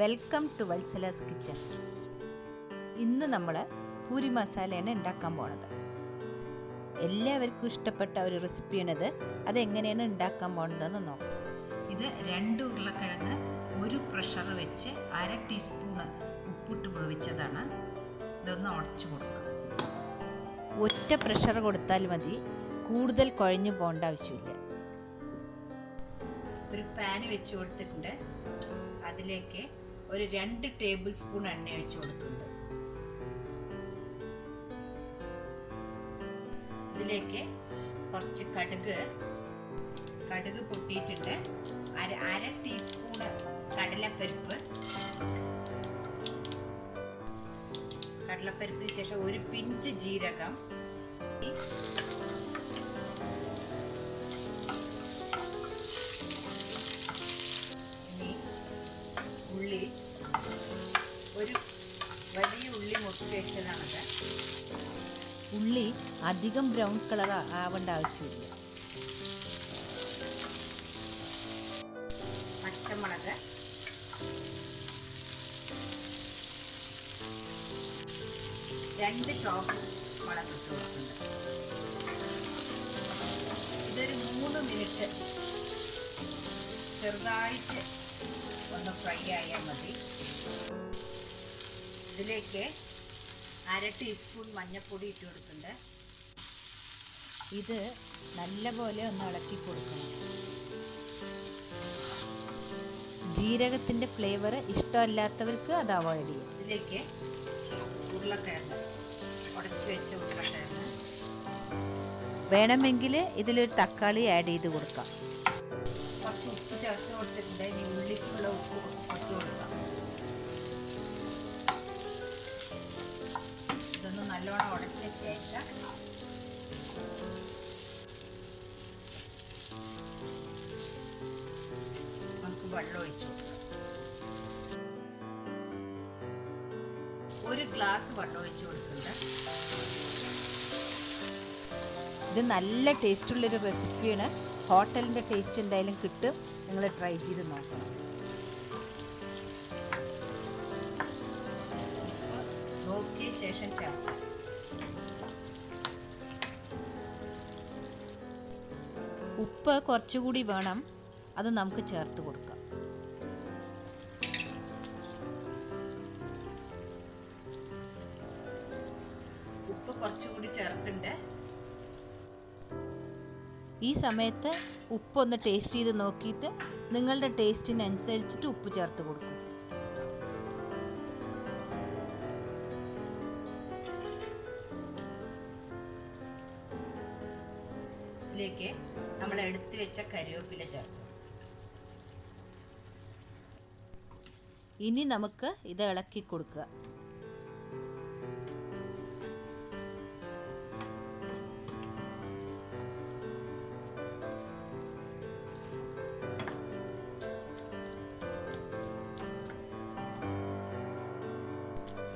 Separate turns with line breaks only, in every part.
Welcome to Valsala's kitchen ഇന്ന് നമ്മൾ പൂരി മസാലയാണ് ഉണ്ടാക്കാൻ പോണത്. എല്ലാവർക്കും ഇഷ്ടപ്പെട്ട ഒരു റെസിപ്പിയാണിത്. അതെങ്ങനെയാണ് ഉണ്ടാക്കാൻ പോണതെന്ന് നോക്കാം. ഇത് രണ്ട് ഉരുളക്കിഴങ്ങ് ഒരു പ്രഷർ വെച്ച് അര ടീസ്പൂണ് ഉപ്പിട്ട് പൊഴിച്ചതാണ് ഇതൊന്ന് ഉടച്ചു കൊടുക്കുക ഒറ്റ പ്രഷർ കൊടുത്താൽ മതി. കൂടുതൽ കുഴഞ്ഞു പോകേണ്ട ആവശ്യമില്ല. ഒരു പാൻ വെച്ച് കൊടുത്തിട്ടുണ്ട്. അതിലേക്ക് ഒരു രണ്ട് ടേബിൾ സ്പൂൺ എണ്ണ ഒഴിച്ചു കൊടുക്കുന്നുണ്ട്. ഇതിലേക്ക് കുറച്ച് കടുക് കടുക് പൊട്ടിയിട്ടുണ്ട് അര അര ടീസ്പൂൺ കടലപ്പരിപ്പ്. കടലപ്പരിപ്പിന് ശേഷം ഒരു പിഞ്ച് ജീരകം. ഉള്ളി ഉള്ളി അധികം ബ്രൗൺ കളർ ആവേണ്ട ആവശ്യമില്ല. പച്ചമുളക്. രണ്ട് ചോപ്പ് മുളക് ഇതൊരു മൂന്ന് മിനിറ്റ് ചെറുതായിട്ട് ഒന്ന് ഫ്രൈ ആയാൽ മതി. ഇതിലേക്ക് അര ടീസ്പൂൺ മഞ്ഞൾപ്പൊടി ഇട്ട് കൊടുക്കുന്നുണ്ട്. ഇത് നല്ലപോലെ ഒന്ന് ഇളക്കി കൊടുക്കണം. ജീരകത്തിന്റെ ഫ്ലേവർ ഇഷ്ടമല്ലാത്തവർക്ക് അത് അവോയ്ഡ് ചെയ്യും. ഇതിലേക്ക് ഉരുളക്കിഴങ്ങ് ഉടച്ചു വെച്ച ഉരുളക്കിഴങ്ങ് വേണമെങ്കിൽ ഇതിലൊരു തക്കാളി ആഡ് ചെയ്ത് കൊടുക്കാം. കുറച്ച് ഉപ്പ് ചേർത്ത് കൊടുത്തിട്ടുണ്ട്. ഇനി നല്ലോണം ഉടച്ച ശേഷം നമുക്ക് വെള്ളം ഒഴിച്ചു കൊടുക്കാം. ഒരു ഗ്ലാസ് വെള്ളം ഒഴിച്ചു കൊടുക്കുന്നുണ്ട്. ഇത് നല്ല ടേസ്റ്റുള്ളൊരു റെസിപ്പിയാണ് ഹോട്ടലിന്റെ ടേസ്റ്റ് എന്തായാലും കിട്ടും. നിങ്ങൾ ട്രൈ ചെയ്ത് നോക്കണം. നോക്കിയ ശേഷം ചേർക്കാം. ഉപ്പ് കുറച്ചുകൂടി വേണം. അത് നമുക്ക് ചേർത്ത് കൊടുക്കാം. ഉപ്പ് കുറച്ചുകൂടി ചേർത്തിണ്ട് ഈ സമയത്ത് ഉപ്പൊന്ന് ടേസ്റ്റ് ചെയ്ത് നോക്കിയിട്ട് നിങ്ങളുടെ ടേസ്റ്റിനനുസരിച്ചിട്ട് ഉപ്പ് ചേർത്ത് കൊടുക്കും. ഇതിലേക്ക് നമ്മൾ എടുത്തു വെച്ച കരിവേപ്പില ചേർക്കും ഇനി നമുക്ക് ഇത് ഇളക്കി കൊടുക്കുക.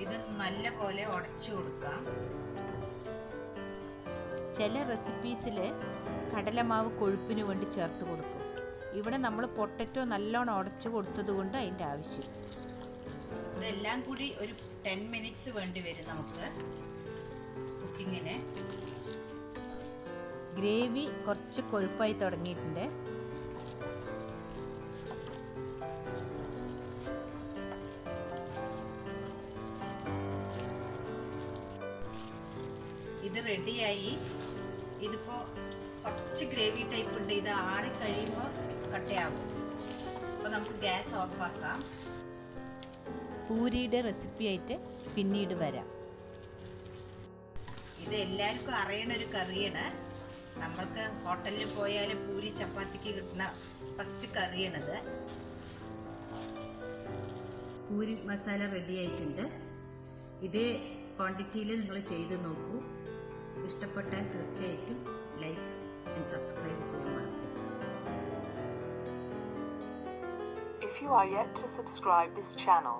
ഇത് നല്ല പോലെ ഉടച്ചു കൊടുക്കാം. ചില റെസിപ്പീസിൽ കടലമാവ് കൊഴുപ്പിന് വേണ്ടി ചേർത്ത് കൊടുക്കും. ഇവിടെ നമ്മൾ പൊട്ടറ്റോ നല്ലോണം ഉടച്ചു കൊടുത്തത് കൊണ്ട് അതിന്റെ ആവശ്യം. ഇതെല്ലാം കൂടി ഒരു ടെൻ മിനിറ്റ്സ് വേണ്ടി വരും നമുക്ക്. കുക്കിങ്ങിന്. ഗ്രേവി കുറച്ച് കൊഴുപ്പായി തുടങ്ങിയിട്ടുണ്ട്. ഇത് റെഡിയായി ഇതിപ്പോൾ കുറച്ച് ഗ്രേവി ടൈപ്പ് ഉണ്ട്. ഇത് ആറി കഴിയുമ്പോൾ കട്ടയാകും. അപ്പോൾ നമുക്ക് ഗ്യാസ് ഓഫാക്കാം പൂരിയുടെ റെസിപ്പി ആയിട്ട് പിന്നീട് വരാം. ഇത് എല്ലാവർക്കും അറിയണ ഒരു കറിയാണ്. നമ്മൾക്ക് ഹോട്ടലിൽ പോയാൽ പൂരി ചപ്പാത്തിക്ക് കിട്ടുന്ന ഫസ്റ്റ് കറിയാണിത്. പൂരി മസാല റെഡി ആയിട്ടുണ്ട്. ഇതേ ക്വാണ്ടിറ്റിയിൽ നിങ്ങൾ ചെയ്ത് നോക്കൂ. ഇഷ്ടപ്പെട്ടാൽ തീർച്ചയായിട്ടും ലൈക്ക് ആൻഡ് സബ്സ്ക്രൈബ് ചെയ്യാൻ മറക്കരുത്
If you are yet to subscribe this channel,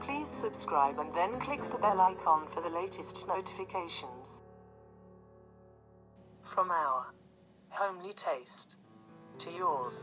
please subscribe and then click the bell icon for the latest notifications. From our homely taste to yours,